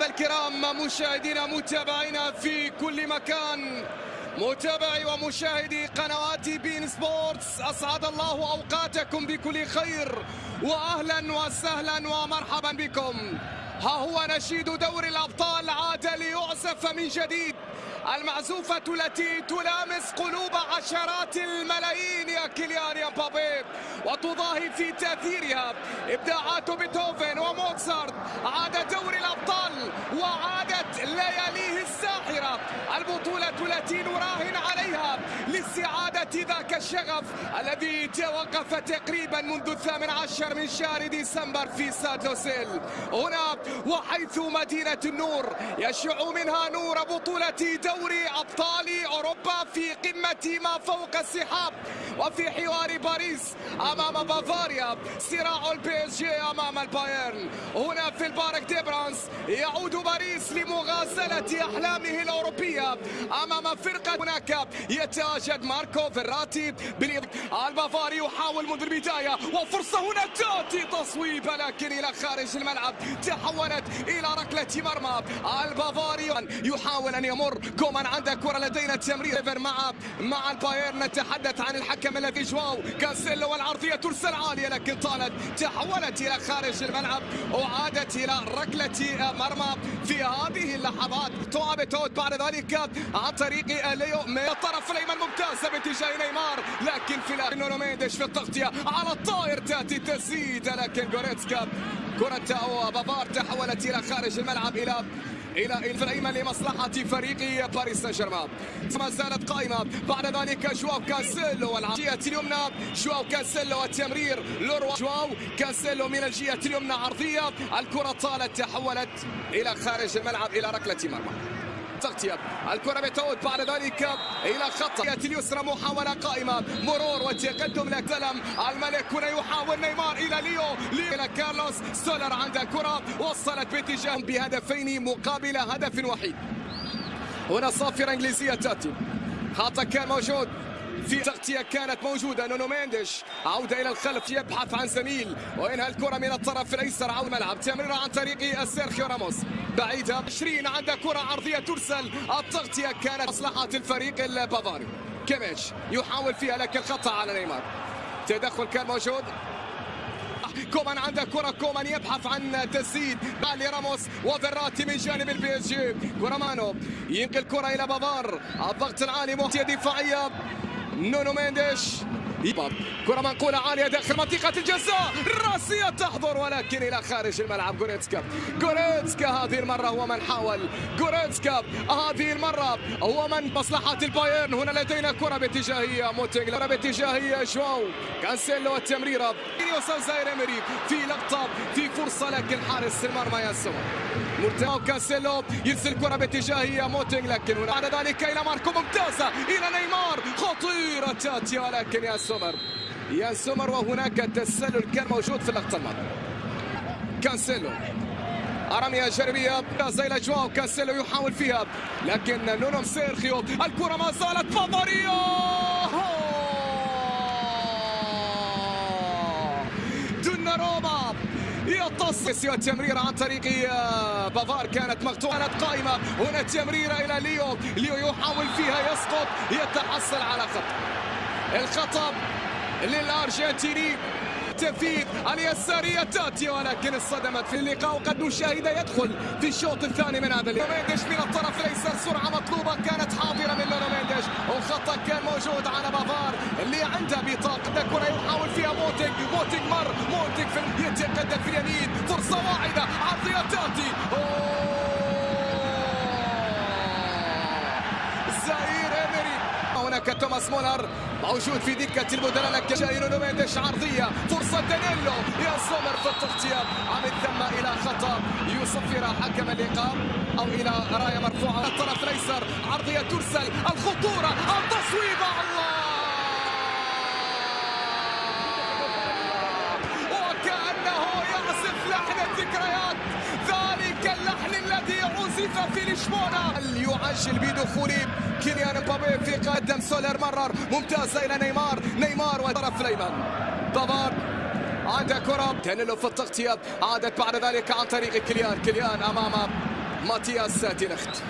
اللعبة الكرام مشاهدينا متابعينا في كل مكان. متابعي ومشاهدي قنوات بين سبورتس أسعد الله أوقاتكم بكل خير وأهلا وسهلا ومرحبا بكم. ها هو نشيد دور الأبطال عاد ليعزف من جديد. المعزوفة التي تلامس قلوب عشرات الملايين يا كيليان امبابي وتضاهي في تأثيرها إبداعات بيتهوفن وموتسارت. عاد دور البطولة التي نراهن عليها لاستعادة ذاك الشغف الذي توقف تقريبا منذ الثامن عشر من شهر ديسمبر في سادوسيل هنا وحيث مدينة النور يشع منها نور بطولة دوري أبطال أوروبا في قمة ما فوق السحاب وفي حوار باريس أمام بافاريا صراع البي اس جي أمام البايرن هنا في البارك دي برانس يعود باريس لمغازلة أحلامه الأوروبية أمام فرقة هناك يتواجد ماركو فيراتي البافاري يحاول منذ البداية وفرصة هنا تأتي تصويب لكن إلى خارج الملعب تحولت إلى ركلة مرمى. البافاري يحاول أن يمر. كومان عنده كرة لدينا تمرير مع مع البايرن. نتحدث عن الحكم الذي جواو. كانسيلو والعرضية ترسل عالية لكن طالت تحولت إلى خارج الملعب. وعادت إلى ركلة مرمى. في هذه اللحظات تواب توت بعد ذلك عن طريق ليو الطرف الأيمن ممتازة باتجاه نيمار لكن في نونو مينديش في التغطية. على الطائر تأتي تسديد لكن جوريتسكا كرة بافار تحولت إلى خارج الملعب إلى إلى الطرف الأيمن لمصلحة فريق باريس سان جيرمان ما زالت قائمة. بعد ذلك جواو كانسيلو والجهه اليمنى جواو كانسيلو التمرير لوروا جواو كانسيلو من الجهة اليمنى عرضية. الكرة طالت تحولت إلى خارج الملعب إلى ركلة مرمى. تغطية. الكرة بتعود بعد ذلك إلى خط اليسرى محاولة قائمة. مرور وتقدم لكلم الملك هنا يحاول نيمار إلى ليو. ليو إلى كارلوس. سولر عند الكرة. وصلت باتجاه بهدفين مقابل هدف وحيد هنا صافرة إنجليزية تأتي. خطأ كان موجود. في تغطية كانت موجودة. نونو مينديش. عودة إلى الخلف. يبحث عن زميل. وينهى الكرة من الطرف الأيسر. عود الملعب. تمريرة عن طريق سيرخيو راموس. بعيدة 20 عند كرة عرضية ترسل. التغطية كانت مصلحة الفريق البافاري. كيميتش يحاول فيها لكن خطأ على نيمار. تدخل كان موجود. كومان عنده كرة. كومان يبحث عن تسديد بالي راموس وفيراتي من جانب البي إس جي. أوباميكانو ينقل كرة إلى بافار. الضغط العالي مهتية دفاعية. نونو مينديش. كرة منقولة عالية داخل منطقة الجزاء. راسية تحضر ولكن إلى خارج الملعب. جوريتسكا. جوريتسكا هذه المرة هو من حاول. جوريتسكا هذه المرة هو من مصلحة البايرن. هنا لدينا كرة باتجاهية. موتينغ كرة باتجاهية. جواو. كانسيلو التمريرة. في لقطة في فرصة لكن حارس المرمى يان سومر مرتاح. كانسيلو يرسل كرة باتجاهية موتينغ لكن هنا بعد ذلك إلى ماركو ممتازة. إلى نيمار. خطيرة تاتي ولكن يان سومر. يان سومر وهناك تسلل كان موجود في اللقطة الماضية. كانسيلو رمية جانبية زي الأجواء كانسيلو يحاول فيها. لكن نونو سيرخيو الكرة ما زالت بافارية يتصل التمريرة عن طريق بافار كانت مقطوعة قائمة. هنا تمريرة إلى ليو. ليو يحاول فيها يسقط يتحصل على خطأ. الخطأ للأرجنتيني. تنفيذ اليسارية تأتي ولكن اصطدمت في اللقاء وقد نشاهد يدخل في الشوط الثاني من هذا اللقاء. مينديش من الطرف الأيسر سرعة مطلوبة كانت حاضرة من نونو مينديش وخطأ كان موجود على بافار اللي عنده بطاقة كرة يحاول فيها موتينج موتينج مر موتينج في يتقدم في اليمين فرصة واحدة عرضية تأتي. أوه. هناك توماس مولر موجود في دكة البدلاء لكن جاي نونو مينديش عرضية. فرصة دانيلو يان سومر في التغطية. عن الثم إلى خطأ. يصفر حكم اللقاء. أو إلى راية مرفوعة. الطرف الأيسر عرضية ترسل. الخطورة التصويب الله! في لشبونة. يعجل بدخول كيليان مبابي في قدم سولر مرر؟ ممتازة إلى نيمار. نيمار والطرف الأيمن بافار عنده كرة. دانيلو في التغطية. عادت بعد ذلك عن طريق كيليان. كيليان أمام ماتياس دي ليخت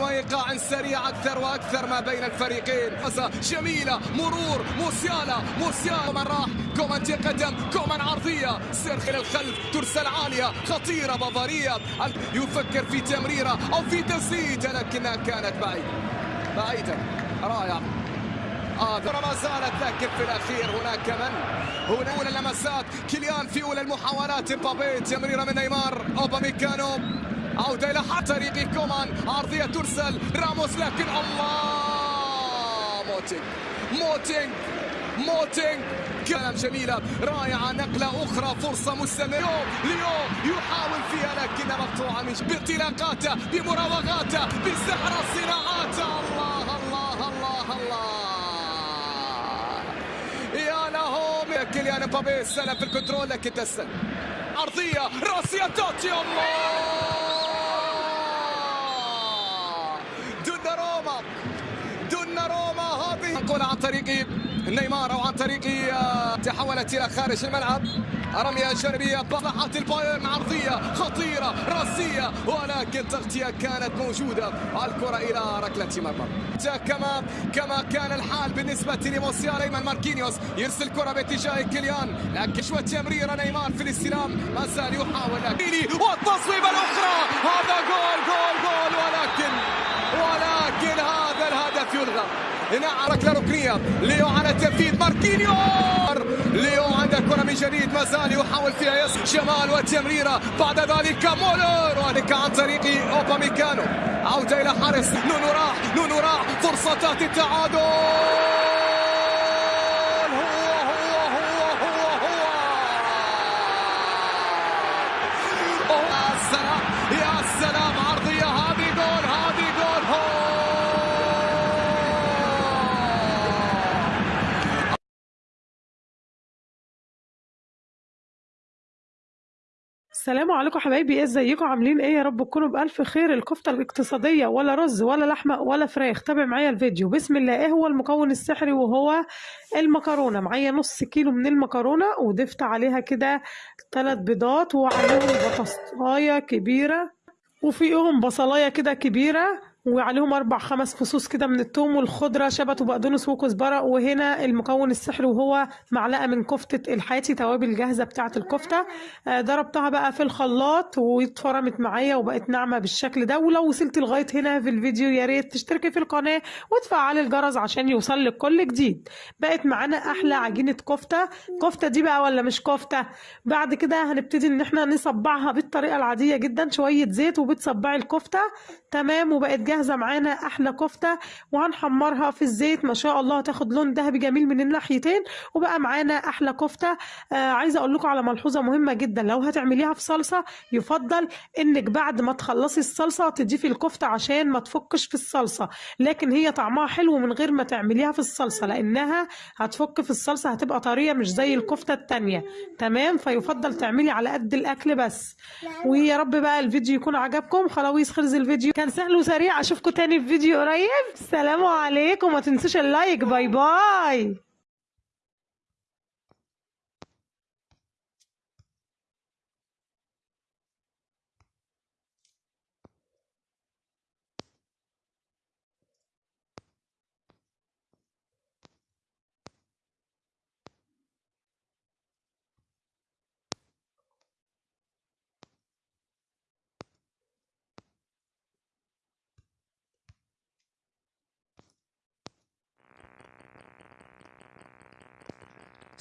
وإيقاع سريع أكثر وأكثر ما بين الفريقين. جميلة مرور موسيالا موسيالا. من راح كومان قدم كومان عرضية. سيرخي للخلف ترسل عالية خطيرة بافارية. يفكر في تمريرة أو في تسديده لكنها كانت بعيدة. بعيدة. رائع. آه ما زالت لكن في الأخير هناك من؟ هنا أولى اللمسات. كيليان في أولى المحاولات. مبابي تمريرة من نيمار. أوباميكانو. عودة إلى طريق كومان عرضية ترسل. راموس لكن الله. موتينج موتينج موتينج كلام جميلة رائعة نقلة أخرى. فرصة مستمرة. ليو يحاول فيها لكن مقطوعة من بانطلاقاته بمراوغاته بسحر الصراعات الله الله الله الله. يا له كيليان استلم في الكنترول لكن تسلم. عرضية راسية تأتي. الله. الكرة عن طريق نيمار أو عن طريق آه، تحولت إلى خارج الملعب. رمية جانبية لمصلحة البايرن عرضية خطيرة راسية ولكن تغطية كانت موجودة. الكرة إلى ركلة مرمى. كما كما كان الحال بالنسبة لموسيالا أيمن ماركينيوس. يرسل كرة باتجاه كيليان. لكن شوية تمريرة نيمار في الاستلام. ما زال يحاول والتصويبة الأخرى. هذا جول جول جول. ولكن ولكن هذا الهدف يلغى. هنا ركله ركنيه ليو على تنفيذ ماركينيو! ليو عنده كره من جديد. ما زال يحاول فيها يس شمال والتمريره بعد ذلك مولر. وذلك عن طريق اوباميكانو عودة إلى حارس. نونو راح. نونو راح. فرصة التعادل! السلام عليكم حبايبي إيه إزيكم؟ عاملين إيه؟ يا رب تكونوا بألف خير. الكفتة الاقتصادية ولا رز ولا لحمة ولا فراخ. تابع معايا الفيديو. بسم الله. إيه هو المكون السحري؟ وهو المكرونة. معايا نص كيلو من المكرونة وضفت عليها كده ثلاث بيضات وعليهم بطاطاية كبيرة وفيهم بصلاية كده كبيرة وعليهم أربع خمس فصوص كده من الثوم والخضرة شبت وبقدونس وكزبرة. وهنا المكون السحري وهو معلقة من كفتة الحاتي توابل جاهزة بتاعة الكفتة. آه، ضربتها بقى في الخلاط واتفرمت معايا وبقت ناعمة بالشكل ده. ولو وصلت لغاية هنا في الفيديو يا ريت تشتركي في القناة وتفعلي الجرس عشان يوصل لك كل جديد. بقت معانا أحلى عجينة كفتة. كفتة دي بقى ولا مش كفتة؟ بعد كده هنبتدي إن إحنا نصبعها بالطريقة العادية جدا شوية زيت وبتصبعي الكفتة. تمام وبقت جاهزة معانا أحلى كفتة وهنحمرها في الزيت. ما شاء الله هتاخد لون ذهبي جميل من الناحيتين. وبقى معانا أحلى كفتة. آه عايزة أقول لكم على ملحوظة مهمة جدا. لو هتعمليها في صلصة يفضل إنك بعد ما تخلصي الصلصة تضيفي الكفتة عشان ما تفكش في الصلصة. لكن هي طعمها حلو من غير ما تعمليها في الصلصة لأنها هتفك في الصلصة هتبقى طرية مش زي الكفتة التانية. تمام؟ فيفضل تعملي على قد الأكل بس. ويا رب بقى الفيديو يكون عجبكم. خلاويص خرز الفيديو كان سهل وسريع أشوفكم تاني في فيديو قريب. السلام عليكم. ما تنسوش ال like. bye bye.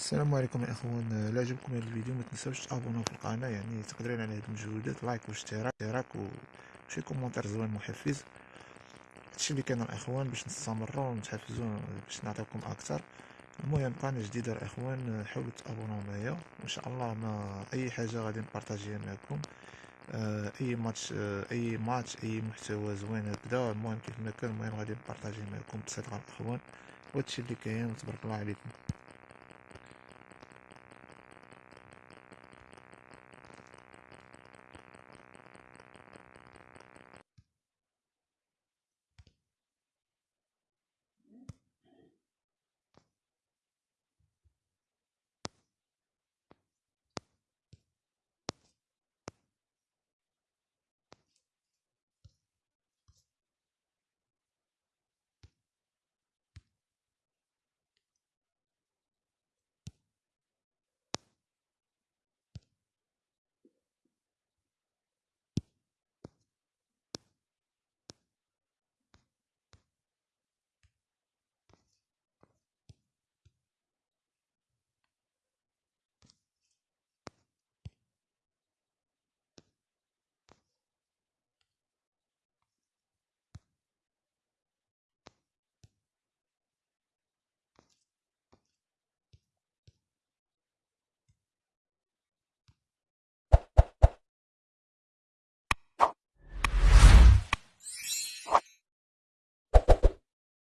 السلام عليكم يا إخوان. لا عجبكم هذا الفيديو ما تنساوش تابوناو في القناة يعني تقدرين على هاد المجهودات like واشتراك اشتراك وشي commentaire زوين محفز. هادشي اللي كان الاخوان باش نستمروا ونتحفزوا باش نعطيكم أكثر. المهم قناة جديدة الاخوان حاولوا تابوناو معايا. وان شاء الله ما أي حاجة غادي نبارطاجيها معكم. آه، أي ماتش آه، أي ماتش أي محتوى زوين هكذا. المهم كيف ما كان المهم غادي نبارطاجيه معكم بصدق الاخوان وهادشي اللي كاين وتبارك الله عليكم.